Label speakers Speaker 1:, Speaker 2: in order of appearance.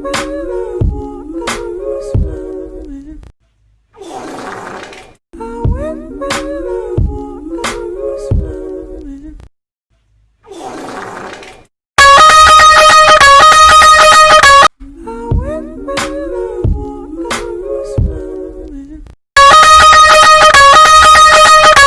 Speaker 1: Ooh.